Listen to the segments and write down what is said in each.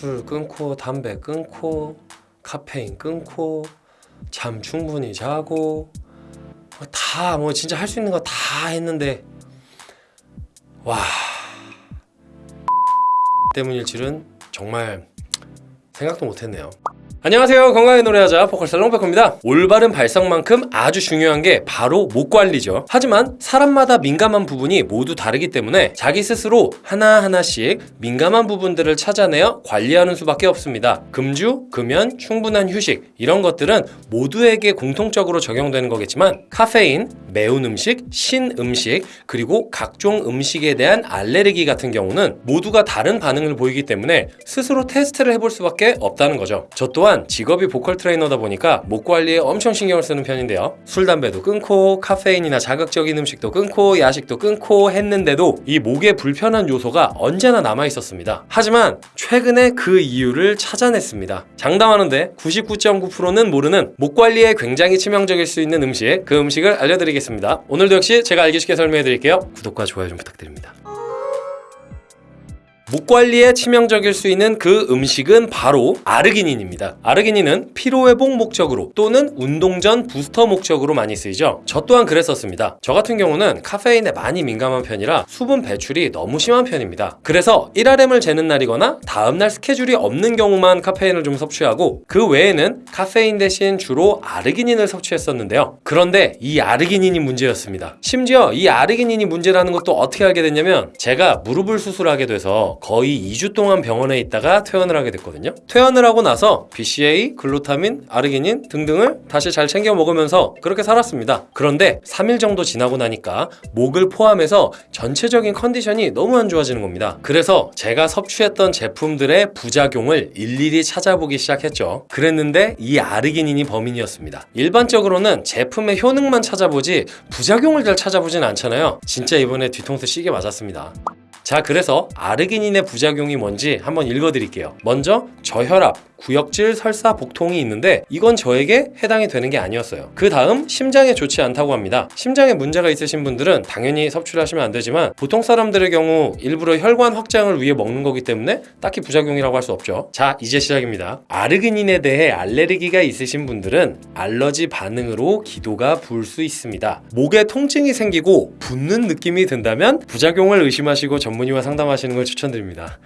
술 끊고 담배 끊고 카페인 끊고 잠 충분히 자고 다 뭐 진짜 할 수 있는 거 다 했는데 와 때문일 줄은 정말 생각도 못했네요. 안녕하세요. 건강의 노래하자 보컬살롱 백호입니다. 올바른 발성만큼 아주 중요한 게 바로 목 관리죠. 하지만 사람마다 민감한 부분이 모두 다르기 때문에 자기 스스로 하나하나씩 민감한 부분들을 찾아내어 관리하는 수밖에 없습니다. 금주, 금연, 충분한 휴식 이런 것들은 모두에게 공통적으로 적용되는 거겠지만 카페인, 매운 음식, 신 음식 그리고 각종 음식에 대한 알레르기 같은 경우는 모두가 다른 반응을 보이기 때문에 스스로 테스트를 해볼 수밖에 없다는 거죠. 저 또한 직업이 보컬 트레이너다 보니까 목 관리에 엄청 신경을 쓰는 편인데요. 술, 담배도 끊고 카페인이나 자극적인 음식도 끊고 야식도 끊고 했는데도 이 목에 불편한 요소가 언제나 남아 있었습니다. 하지만 최근에 그 이유를 찾아냈습니다. 장담하는데 99.9%는 모르는 목 관리에 굉장히 치명적일 수 있는 음식, 그 음식을 알려드리겠습니다. 오늘도 역시 제가 알기 쉽게 설명해 드릴게요. 구독과 좋아요 좀 부탁드립니다. 목 관리에 치명적일 수 있는 그 음식은 바로 아르기닌입니다. 아르기닌은 피로회복 목적으로 또는 운동 전 부스터 목적으로 많이 쓰이죠. 저 또한 그랬었습니다. 저 같은 경우는 카페인에 많이 민감한 편이라 수분 배출이 너무 심한 편입니다. 그래서 1RM을 재는 날이거나 다음날 스케줄이 없는 경우만 카페인을 좀 섭취하고 그 외에는 카페인 대신 주로 아르기닌을 섭취했었는데요. 그런데 이 아르기닌이 문제였습니다. 심지어 이 아르기닌이 문제라는 것도 어떻게 알게 됐냐면 제가 무릎을 수술하게 돼서 거의 2주 동안 병원에 있다가 퇴원을 하게 됐거든요. 퇴원을 하고 나서 BCA, 글루타민, 아르기닌 등등을 다시 잘 챙겨 먹으면서 그렇게 살았습니다. 그런데 3일 정도 지나고 나니까 목을 포함해서 전체적인 컨디션이 너무 안 좋아지는 겁니다. 그래서 제가 섭취했던 제품들의 부작용을 일일이 찾아보기 시작했죠. 그랬는데 이 아르기닌이 범인이었습니다. 일반적으로는 제품의 효능만 찾아보지 부작용을 잘 찾아보진 않잖아요. 진짜 이번에 뒤통수 시게 맞았습니다. 자 그래서 아르기닌의 부작용이 뭔지 한번 읽어드릴게요. 먼저 저혈압, 구역질, 설사, 복통이 있는데 이건 저에게 해당이 되는 게 아니었어요. 그 다음 심장에 좋지 않다고 합니다. 심장에 문제가 있으신 분들은 당연히 섭취를 하시면 안 되지만 보통 사람들의 경우 일부러 혈관 확장을 위해 먹는 거기 때문에 딱히 부작용이라고 할 수 없죠. 자 이제 시작입니다. 아르기닌에 대해 알레르기가 있으신 분들은 알러지 반응으로 기도가 부을 수 있습니다. 목에 통증이 생기고 붓는 느낌이 든다면 부작용을 의심하시고 전문의와 상담하시는 걸 추천드립니다.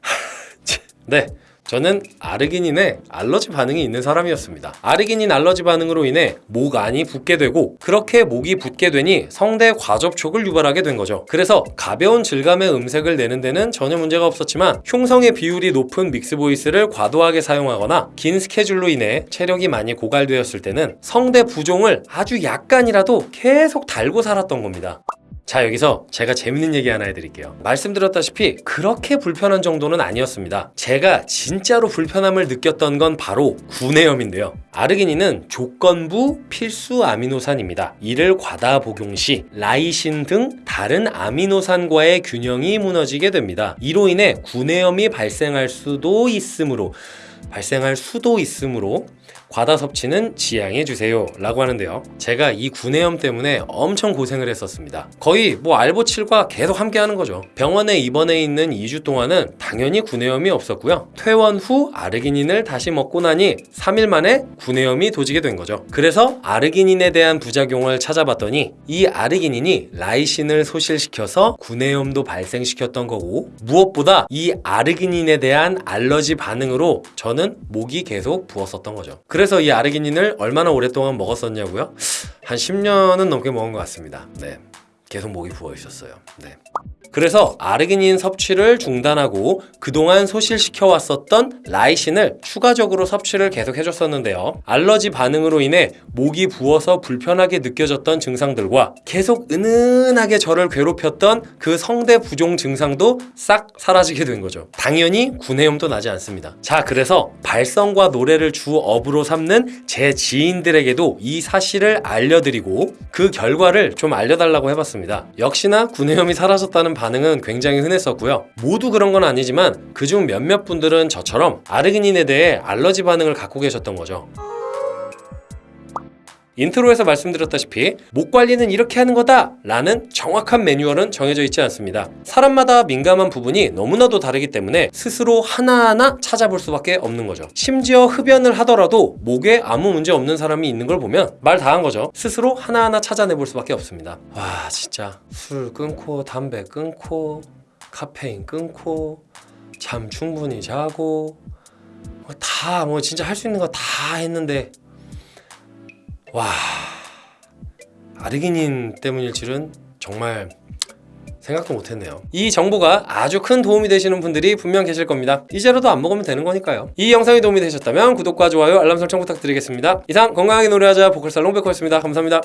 네 저는 아르기닌에 알러지 반응이 있는 사람이었습니다. 아르기닌 알러지 반응으로 인해 목 안이 붓게 되고 그렇게 목이 붓게 되니 성대 과접촉을 유발하게 된 거죠. 그래서 가벼운 질감의 음색을 내는 데는 전혀 문제가 없었지만 흉성의 비율이 높은 믹스 보이스를 과도하게 사용하거나 긴 스케줄로 인해 체력이 많이 고갈되었을 때는 성대 부종을 아주 약간이라도 계속 달고 살았던 겁니다. 자 여기서 제가 재밌는 얘기 하나 해드릴게요. 말씀드렸다시피 그렇게 불편한 정도는 아니었습니다. 제가 진짜로 불편함을 느꼈던 건 바로 구내염인데요. 아르기닌은 조건부 필수 아미노산입니다. 이를 과다 복용 시 라이신 등 다른 아미노산과의 균형이 무너지게 됩니다. 이로 인해 구내염이 발생할 수도 있으므로 발생할 수도 있으므로 과다 섭취는 지양해 주세요 라고 하는데요. 제가 이 구내염 때문에 엄청 고생을 했었습니다. 거의 뭐 알보칠과 계속 함께 하는 거죠. 병원에 입원해 있는 2주 동안은 당연히 구내염이 없었고요. 퇴원 후 아르기닌을 다시 먹고 나니 3일 만에 구내염이 도지게 된 거죠. 그래서 아르기닌에 대한 부작용을 찾아봤더니 이 아르기닌이 라이신을 소실시켜서 구내염도 발생시켰던 거고 무엇보다 이 아르기닌에 대한 알러지 반응으로 저는 목이 계속 부었었던 거죠 그래서 이 아르기닌을 얼마나 오랫동안 먹었었냐고요? 한 10년은 넘게 먹은 것 같습니다. 네. 계속 목이 부어 있었어요. 네. 그래서 아르기닌 섭취를 중단하고 그동안 소실시켜 왔었던 라이신을 추가적으로 섭취를 계속 해줬었는데요. 알러지 반응으로 인해 목이 부어서 불편하게 느껴졌던 증상들과 계속 은은하게 저를 괴롭혔던 그 성대 부종 증상도 싹 사라지게 된 거죠. 당연히 구내염도 나지 않습니다. 자, 그래서 발성과 노래를 주 업으로 삼는 제 지인들에게도 이 사실을 알려드리고 그 결과를 좀 알려달라고 해봤습니다. 역시나 구내염이 사라졌다는 반응은 굉장히 흔했었고요. 모두 그런 건 아니지만 그중 몇몇 분들은 저처럼 아르기닌에 대해 알러지 반응을 갖고 계셨던 거죠. intro에서 말씀드렸다시피 목 관리는 이렇게 하는 거다 라는 정확한 매뉴얼은 정해져 있지 않습니다. 사람마다 민감한 부분이 너무나도 다르기 때문에 스스로 하나하나 찾아볼 수밖에 없는 거죠. 심지어 흡연을 하더라도 목에 아무 문제 없는 사람이 있는 걸 보면 말 다 한 거죠. 스스로 하나하나 찾아내 볼 수밖에 없습니다. 와 진짜 술 끊고 담배 끊고 카페인 끊고 잠 충분히 자고 다뭐 진짜 할 수 있는 거 다 했는데 와 아르기닌 때문일 줄은 정말 생각도 못했네요. 이 정보가 아주 큰 도움이 되시는 분들이 분명 계실 겁니다. 이제라도 안 먹으면 되는 거니까요. 이 영상이 도움이 되셨다면 구독과 좋아요, 알람 설정 부탁드리겠습니다. 이상 건강하게 노래하자 보컬살롱 백호였습니다. 감사합니다.